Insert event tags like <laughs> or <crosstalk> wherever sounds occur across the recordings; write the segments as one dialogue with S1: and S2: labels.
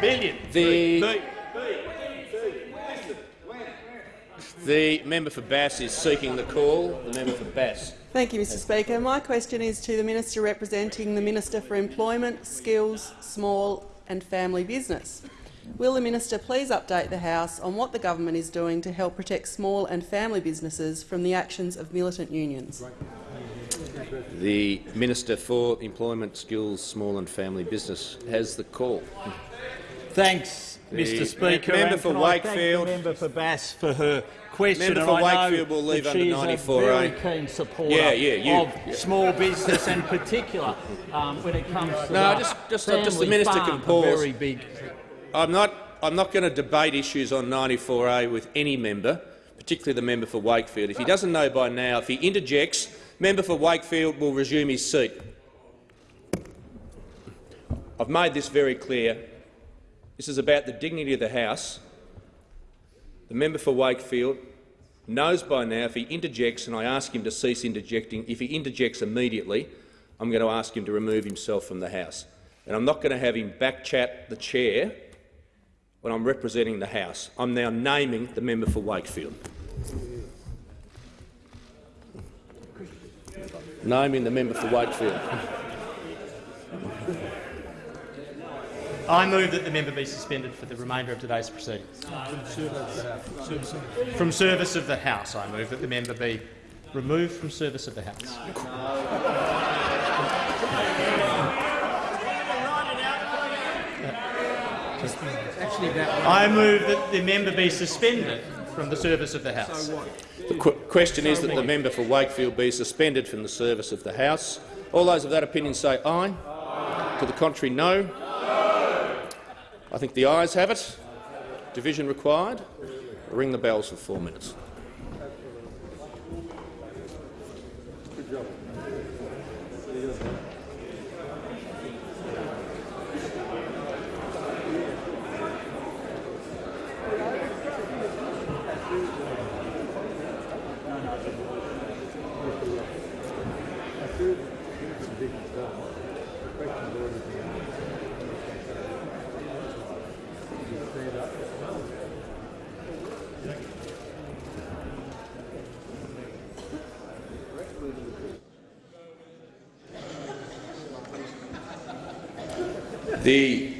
S1: Billion.
S2: The, the member for Bass is seeking the call. The member for Bass.
S3: Thank you, Mr Speaker. My question is to the Minister representing the Minister for Employment, Skills, Small and Family Business. Will the minister please update the House on what the government is doing to help protect small and family businesses from the actions of militant unions?
S2: The Minister for Employment, Skills, Small and Family Business has the call.
S1: Thanks,
S2: The
S1: Mr Speaker.
S2: member
S1: and
S2: for
S1: can I thank
S2: Wakefield-
S1: the member for Bass for her question.
S2: Member for
S1: I know
S2: Wakefield will leave under 94A.
S1: very keen supporter
S2: Yeah, yeah, you-
S1: of
S2: yeah.
S1: small business and particular um, when it comes to
S2: No,
S1: the
S2: just- just-
S1: family
S2: just the minister can
S1: farm, a
S2: pause.
S1: Very big.
S2: I'm not, I'm not going to debate issues on 94A with any member, particularly the member for Wakefield. If he doesn't know by now, if he interjects, member for Wakefield will resume his seat. I've made this very clear. This is about the dignity of the House. The member for Wakefield knows by now if he interjects, and I ask him to cease interjecting, if he interjects immediately, I'm going to ask him to remove himself from the House. And I'm not going to have him backchat the chair when I'm representing the House. I'm now naming the member for Wakefield. Naming the member for Wakefield. <laughs>
S1: I move that the member be suspended for the remainder of today's proceedings. From service of the House, I move that the member be removed from service of the House. I move that the member be suspended from the service of the House.
S2: The qu question is that the member for Wakefield be suspended from the service of the House. All those of that opinion say aye. To the contrary, no. I think the ayes have it. Division required. Ring the bells for four minutes. The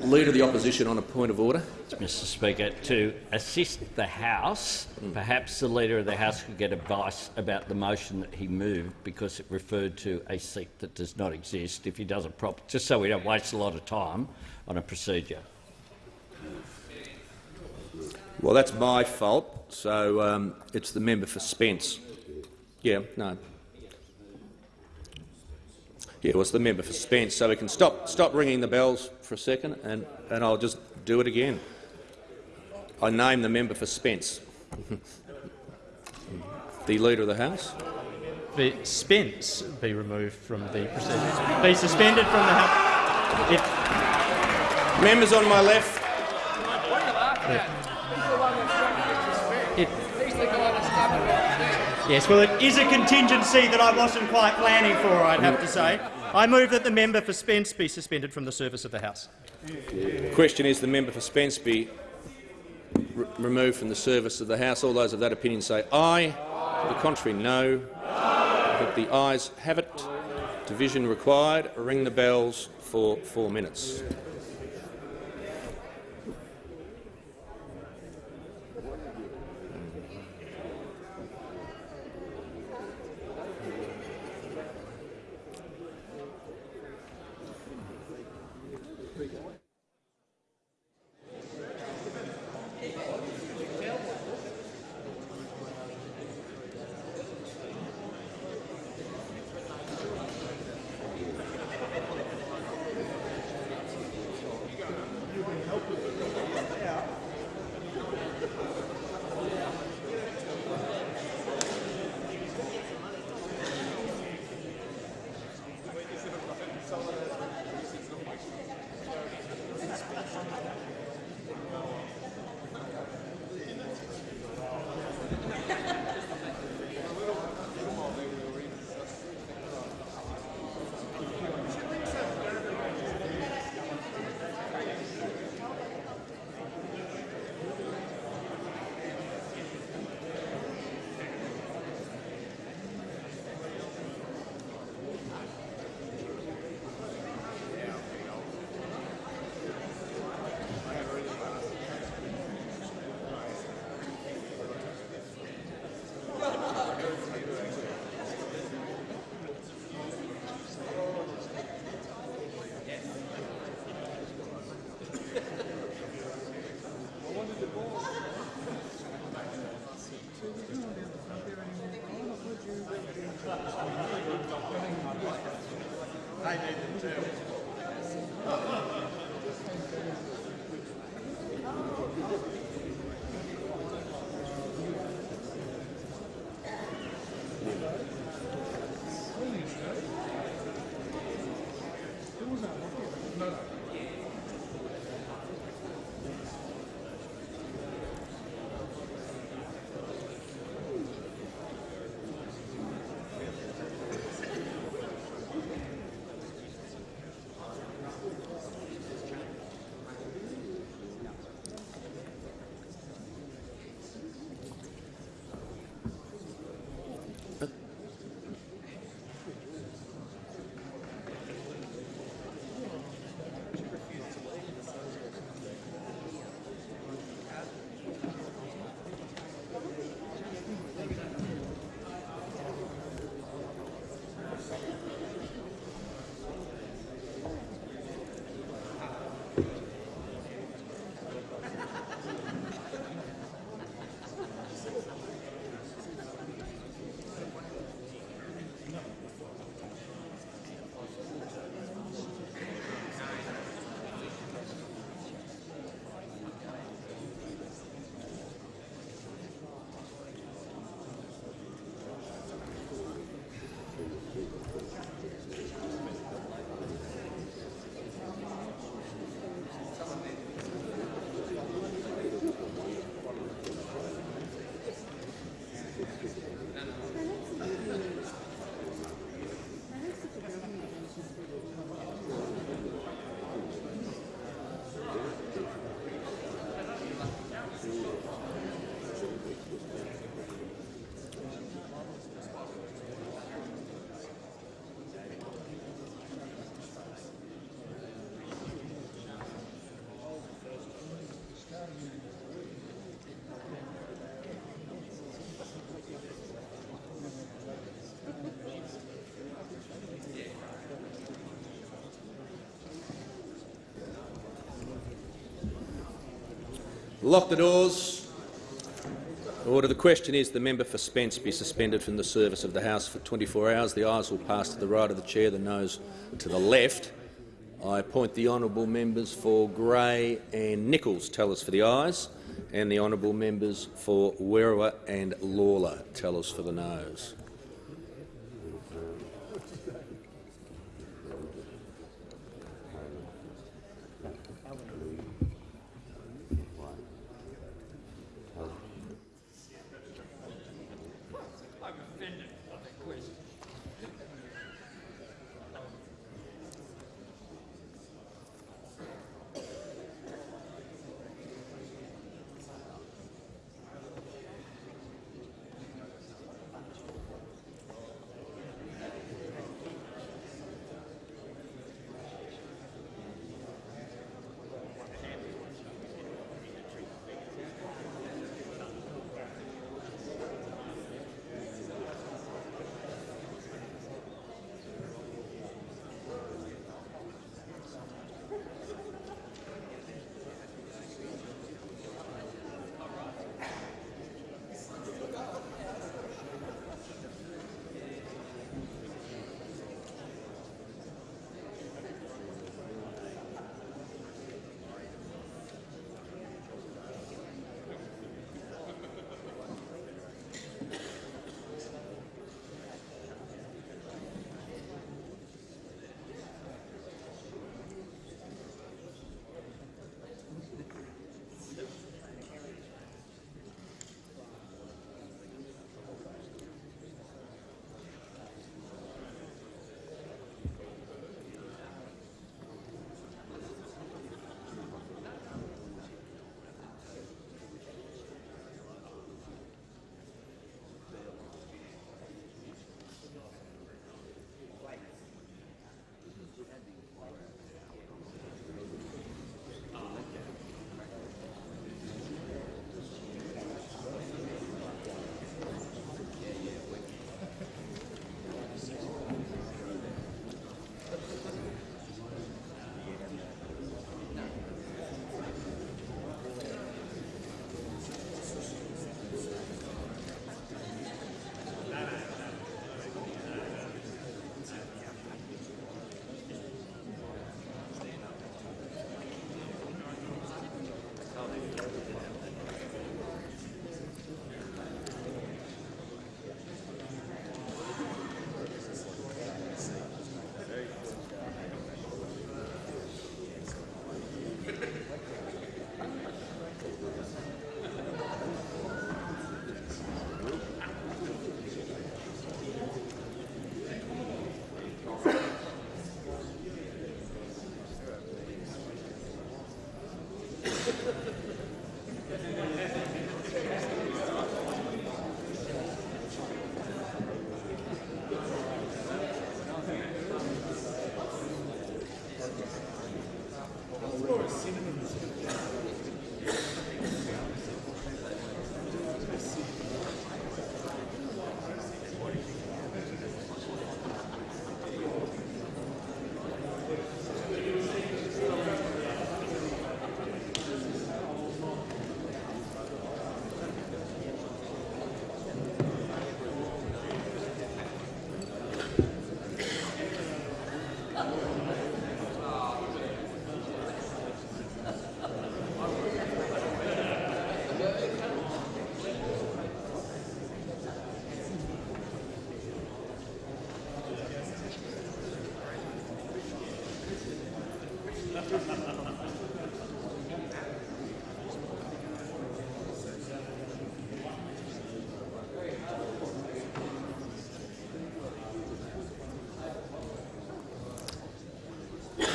S2: Leader of the Opposition on a point of order.
S4: Mr Speaker, to assist the House, hmm. perhaps the Leader of the House could get advice about the motion that he moved because it referred to a seat that does not exist if he does it properly, just so we don't waste a lot of time on a procedure.
S2: Well, that's my fault, so um, it's the member for Spence. Yeah, no. Yeah, well, it's the member for Spence, so we can stop stop ringing the bells for a second, and and I'll just do it again. I name the member for Spence. <laughs> the Leader of the House.
S1: The Spence be removed from the proceedings. Be suspended from the House.
S2: Members on my left.
S1: It, yes, well, it is a contingency that I wasn't quite planning for, I'd have to say. I move that the member for Spence be suspended from the service of the House.
S2: The question is the member for Spence be re removed from the service of the House. All those of that opinion say aye. To the contrary, no. I think the ayes have it. Division required. Ring the bells for four minutes. Lock the doors. Order. The question is the member for Spence be suspended from the service of the House for 24 hours. The ayes will pass to the right of the chair, the noes to the left. I appoint the honourable members for Grey and Nicholls tell us for the ayes, and the honourable members for Werriwa and Lalor tell us for the noes.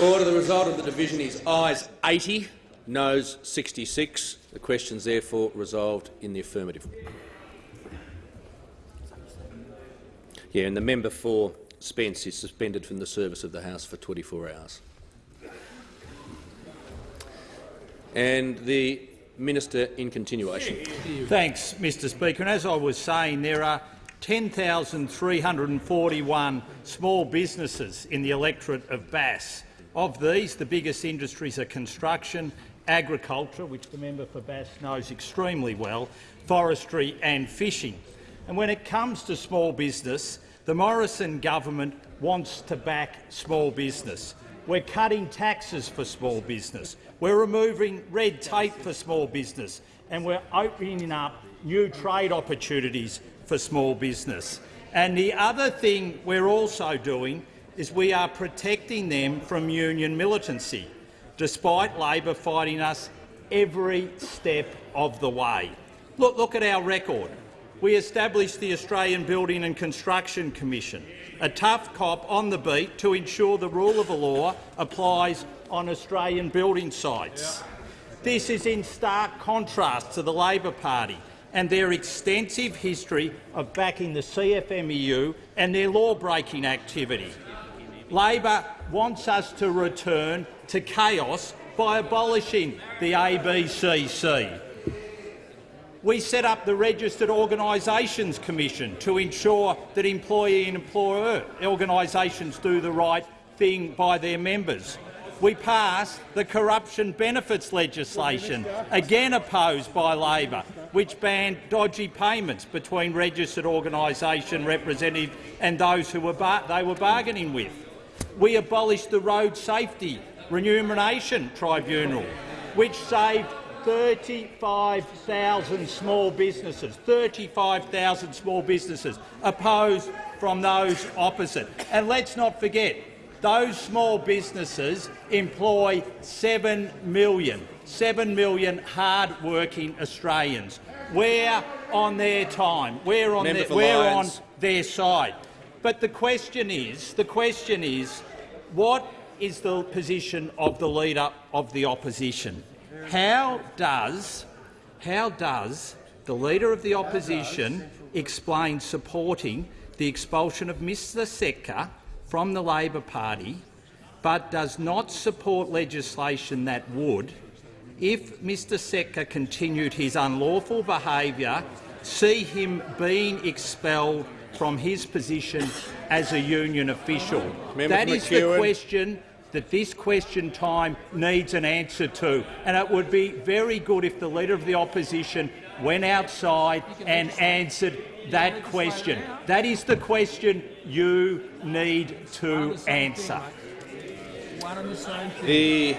S2: Order. The result of the division is ayes 80, noes 66. The question is therefore resolved in the affirmative. Yeah, and the member for Spence is suspended from the service of the House for 24 hours. And the minister in continuation.
S5: Thanks, Mr Speaker. And as I was saying, there are 10,341 small businesses in the electorate of Bass. Of these, the biggest industries are construction, agriculture, which the member for Bass knows extremely well, forestry and fishing. And when it comes to small business, the Morrison government wants to back small business. We're cutting taxes for small business. We're removing red tape for small business, and we're opening up new trade opportunities for small business. And the other thing we're also doing is we are protecting them from union militancy, despite Labor fighting us every step of the way. Look, look at our record. We established the Australian Building and Construction Commission, a tough cop on the beat to ensure the rule of the law applies on Australian building sites. This is in stark contrast to the Labor Party and their extensive history of backing the CFMEU and their law-breaking activity. Labor wants us to return to chaos by abolishing the ABCC. We set up the Registered Organisations Commission to ensure that employee and employer organisations do the right thing by their members. We passed the corruption benefits legislation, again opposed by Labor, which banned dodgy payments between registered organisation representatives and those who were they were bargaining with. We abolished the Road Safety Remuneration Tribunal, which saved 35,000 small businesses, 35,000 small businesses opposed from those opposite. And let's not forget, those small businesses employ 7 million, 7 million hard-working Australians. We're on their time. We're on,
S2: Member
S5: their, we're on their side. But the question is, the question is, what is the position of the Leader of the Opposition? How does, how does the Leader of the Opposition explain supporting the expulsion of Mr Setka from the Labor Party but does not support legislation that would, if Mr Setka continued his unlawful behaviour, see him being expelled from his position as a union official?
S2: Member
S5: that
S2: for
S5: is the question that this question time needs an answer to, and it would be very good if the Leader of the Opposition went outside and answered that question. That is the question you need to answer.
S2: The